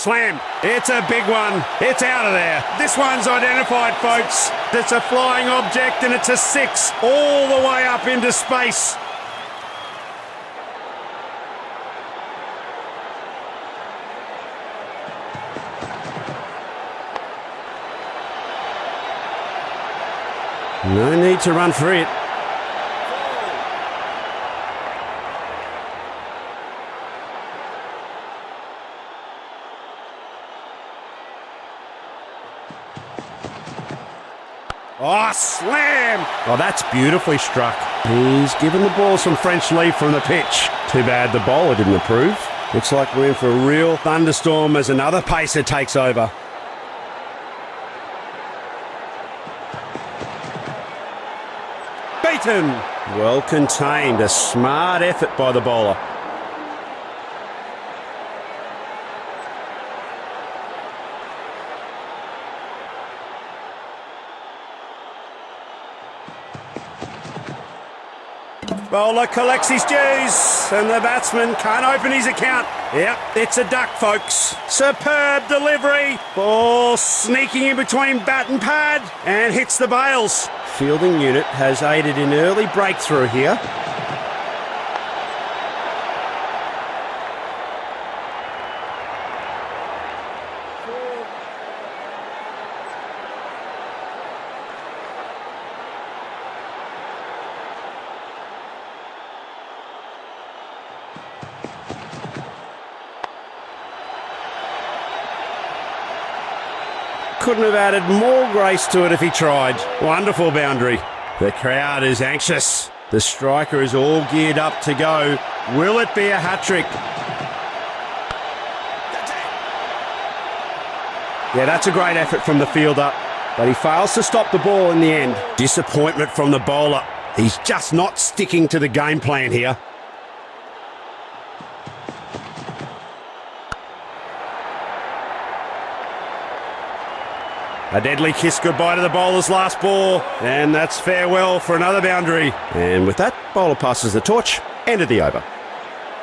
slam. It's a big one. It's out of there. This one's identified, folks. It's a flying object and it's a six all the way up into space. No need to run for it. Oh, slam! Oh, that's beautifully struck. He's given the ball some French leave from the pitch. Too bad the bowler didn't approve. Looks like we're in for a real thunderstorm as another pacer takes over. Beaten! Well contained. A smart effort by the bowler. Bowler collects his dues, and the batsman can't open his account. Yep, it's a duck, folks. Superb delivery. Ball sneaking in between bat and pad and hits the bails. Fielding unit has aided in early breakthrough here. Couldn't have added more grace to it if he tried. Wonderful boundary. The crowd is anxious. The striker is all geared up to go. Will it be a hat trick? Yeah, that's a great effort from the fielder, but he fails to stop the ball in the end. Disappointment from the bowler. He's just not sticking to the game plan here. A deadly kiss goodbye to the bowler's last ball. And that's farewell for another boundary. And with that, bowler passes the torch. End of the over.